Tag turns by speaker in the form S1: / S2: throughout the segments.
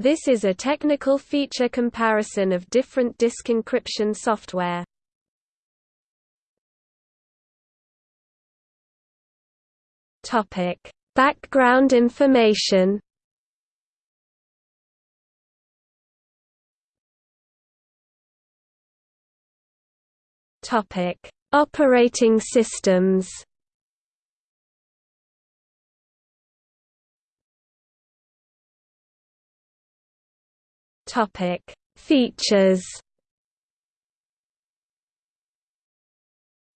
S1: This is a technical feature comparison of different disk encryption software. Topic: Background information. Topic: Operating systems. Topic: Features.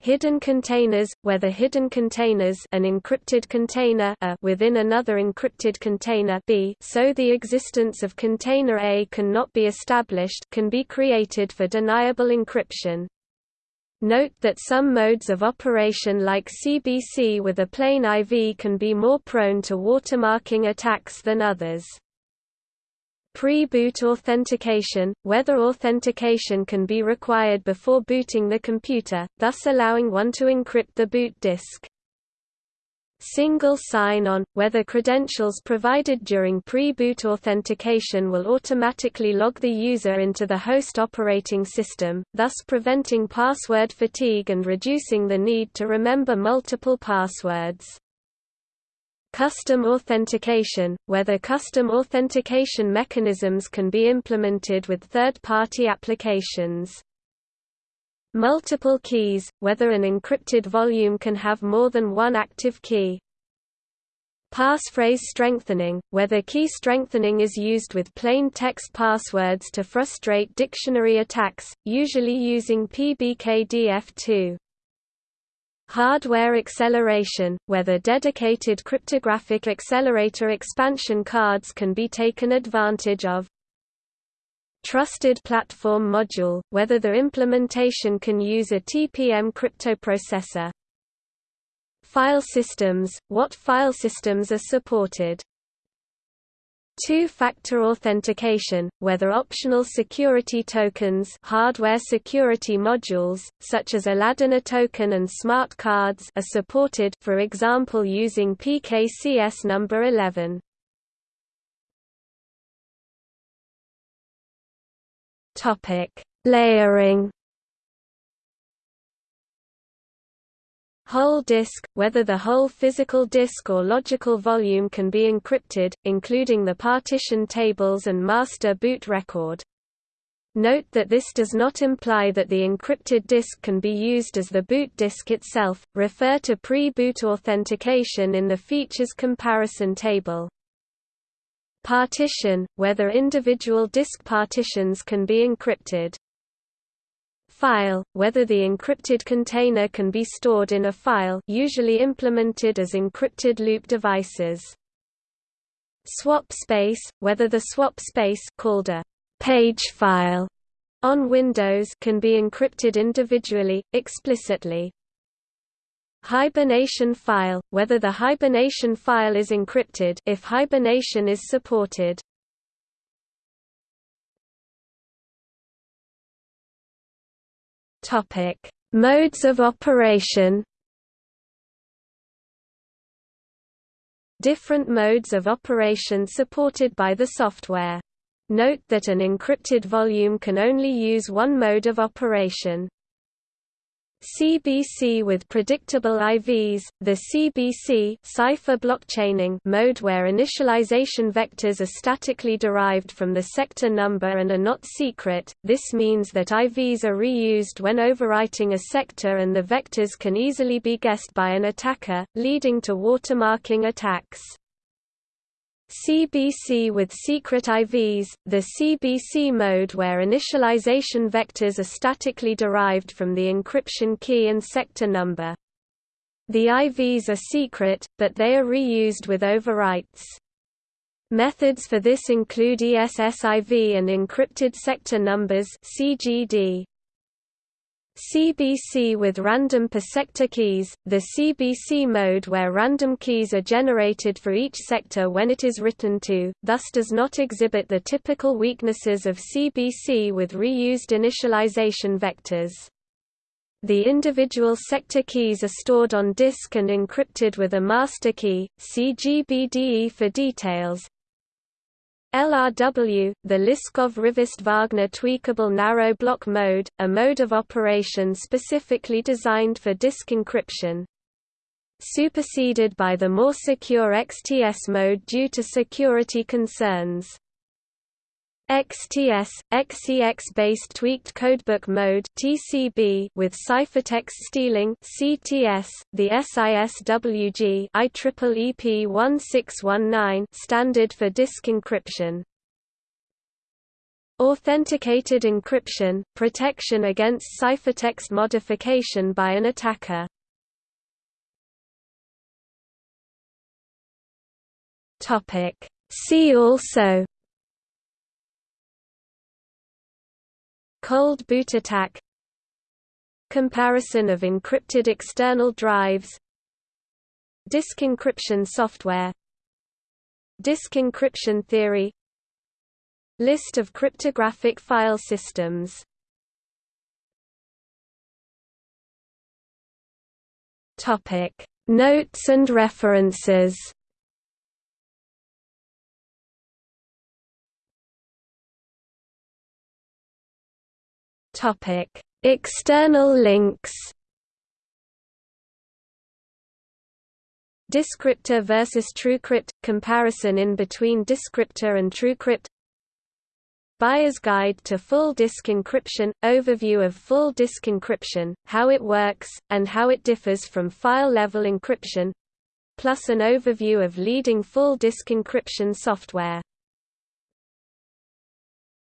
S1: Hidden containers, whether hidden containers an encrypted container a within another encrypted container b so the existence of container A cannot be established can be created for deniable encryption. Note that some modes of operation like CBC with a plain IV can be more prone to watermarking attacks than others. Pre-boot authentication, whether authentication can be required before booting the computer, thus allowing one to encrypt the boot disk. Single sign-on, whether credentials provided during pre-boot authentication will automatically log the user into the host operating system, thus preventing password fatigue and reducing the need to remember multiple passwords. Custom authentication, whether custom authentication mechanisms can be implemented with third-party applications. Multiple keys, whether an encrypted volume can have more than one active key. Passphrase strengthening, whether key strengthening is used with plain text passwords to frustrate dictionary attacks, usually using PBKDF2. Hardware acceleration, whether dedicated cryptographic accelerator expansion cards can be taken advantage of. Trusted Platform Module, whether the implementation can use a TPM cryptoprocessor. File systems, what file systems are supported. Two-factor authentication, whether optional security tokens hardware security modules, such as Aladdin eToken and smart cards are supported for example using PKCS number 11. Topic: Layering. Whole disk, whether the whole physical disk or logical volume can be encrypted, including the partition tables and master boot record. Note that this does not imply that the encrypted disk can be used as the boot disk itself. Refer to pre-boot authentication in the features comparison table. Partition, whether individual disk partitions can be encrypted. File, whether the encrypted container can be stored in a file usually implemented as encrypted loop devices. Swap space, whether the swap space called a page file on Windows can be encrypted individually, explicitly. Hibernation file, whether the hibernation file is encrypted if hibernation is supported. Topic: Modes of operation. Different modes of operation supported by the software. Note that an encrypted volume can only use one mode of operation. CBC with predictable IVs, the CBC cipher blockchaining mode where initialization vectors are statically derived from the sector number and are not secret, this means that IVs are reused when overwriting a sector and the vectors can easily be guessed by an attacker, leading to watermarking attacks. CBC with secret IVs, the CBC mode where initialization vectors are statically derived from the encryption key and sector number. The IVs are secret, but they are reused with overwrites. Methods for this include ESSIV and encrypted sector numbers CGD. CBC with random per sector keys, the CBC mode where random keys are generated for each sector when it is written to, thus does not exhibit the typical weaknesses of CBC with reused initialization vectors. The individual sector keys are stored on disk and encrypted with a master key, see GBDE for details. LRW, the Liskov-Rivest-Wagner tweakable narrow block mode, a mode of operation specifically designed for disk encryption. Superseded by the more secure XTS mode due to security concerns. XTS, XEX-based tweaked codebook mode (TCB) with ciphertext stealing (CTS), the SISWG IEEE 1619 standard for disk encryption. Authenticated encryption, protection against ciphertext modification by an attacker. See also Cold boot attack Comparison of encrypted external drives Disk encryption software Disk encryption theory List of cryptographic file systems. Notes and references External links. DiskCryptor versus TrueCrypt – comparison in between DiskCryptor and TrueCrypt. Buyer's Guide to Full Disk Encryption – Overview of full disk encryption, how it works, and how it differs from file-level encryption plus an overview of leading full disk encryption software